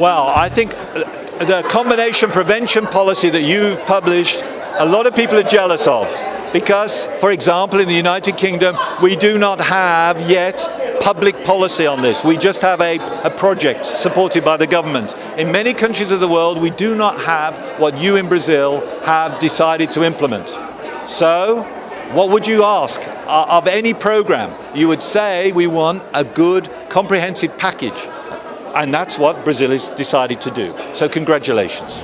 Well, I think uh, the combination prevention policy that you've published, a lot of people are jealous of. Because, for example, in the United Kingdom, we do not have yet public policy on this. We just have a, a project supported by the government. In many countries of the world, we do not have what you in Brazil have decided to implement. So, what would you ask of any program? You would say we want a good comprehensive package and that's what Brazil has decided to do. So congratulations.